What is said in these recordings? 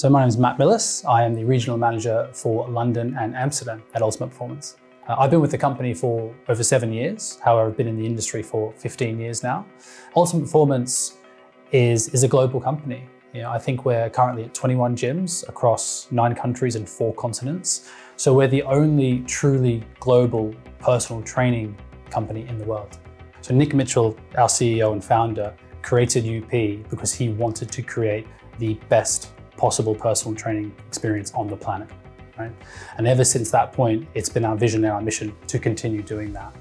So my name is Matt Millis. I am the Regional Manager for London and Amsterdam at Ultimate Performance. Uh, I've been with the company for over seven years. However, I've been in the industry for 15 years now. Ultimate Performance is, is a global company. You know, I think we're currently at 21 gyms across nine countries and four continents. So we're the only truly global personal training company in the world. So Nick Mitchell, our CEO and founder, created UP because he wanted to create the best possible personal training experience on the planet. Right? And ever since that point, it's been our vision and our mission to continue doing that.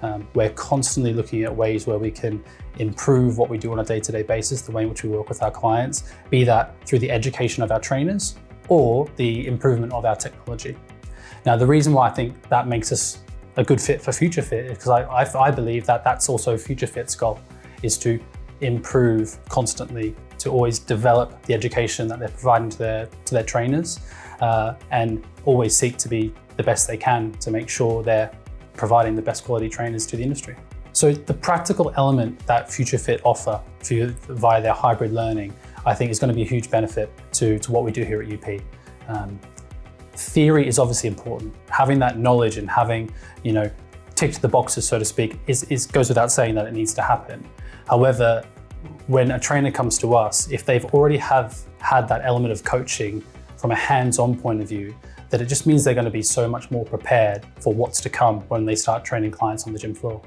Um, we're constantly looking at ways where we can improve what we do on a day-to-day -day basis, the way in which we work with our clients, be that through the education of our trainers or the improvement of our technology. Now, the reason why I think that makes us a good fit for Future Fit is because I, I, I believe that that's also Future Fit's goal, is to improve constantly to always develop the education that they're providing to their, to their trainers uh, and always seek to be the best they can to make sure they're providing the best quality trainers to the industry. So the practical element that FutureFit offer you, via their hybrid learning, I think is going to be a huge benefit to, to what we do here at UP. Um, theory is obviously important. Having that knowledge and having, you know, ticked the boxes, so to speak, is, is goes without saying that it needs to happen. However, when a trainer comes to us, if they've already have had that element of coaching from a hands-on point of view, that it just means they're going to be so much more prepared for what's to come when they start training clients on the gym floor.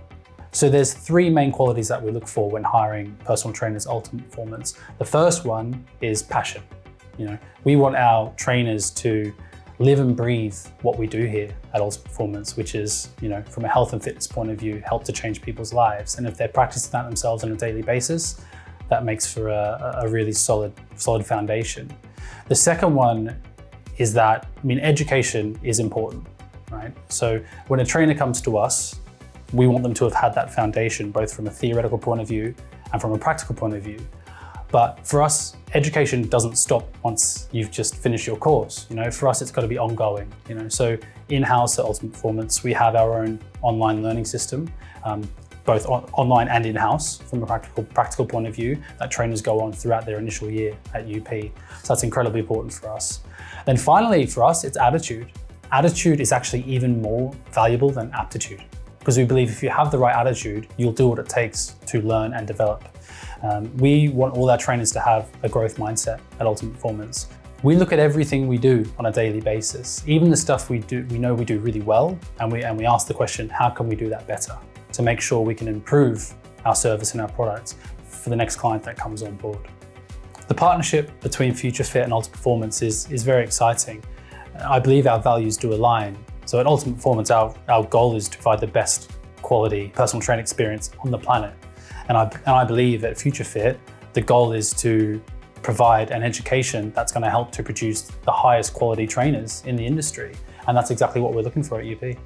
So there's three main qualities that we look for when hiring personal trainers ultimate performance. The first one is passion. You know, we want our trainers to live and breathe what we do here at Ultimate Performance, which is, you know, from a health and fitness point of view, help to change people's lives. And if they're practicing that themselves on a daily basis, that makes for a, a really solid, solid foundation. The second one is that, I mean, education is important, right? So when a trainer comes to us, we want them to have had that foundation, both from a theoretical point of view and from a practical point of view. But for us, education doesn't stop once you've just finished your course. You know, for us, it's got to be ongoing. You know, so in-house at Ultimate Performance, we have our own online learning system, um, both on online and in-house from a practical practical point of view that trainers go on throughout their initial year at UP. So that's incredibly important for us. Then finally, for us, it's attitude. Attitude is actually even more valuable than aptitude because we believe if you have the right attitude, you'll do what it takes to learn and develop. Um, we want all our trainers to have a growth mindset at Ultimate Performance. We look at everything we do on a daily basis, even the stuff we do, we know we do really well, and we, and we ask the question, how can we do that better? To make sure we can improve our service and our products for the next client that comes on board. The partnership between Future Fit and Ultimate Performance is, is very exciting. I believe our values do align. So at Ultimate Performance, our, our goal is to provide the best quality personal training experience on the planet. And I, and I believe at Future Fit, the goal is to provide an education that's going to help to produce the highest quality trainers in the industry. And that's exactly what we're looking for at UP.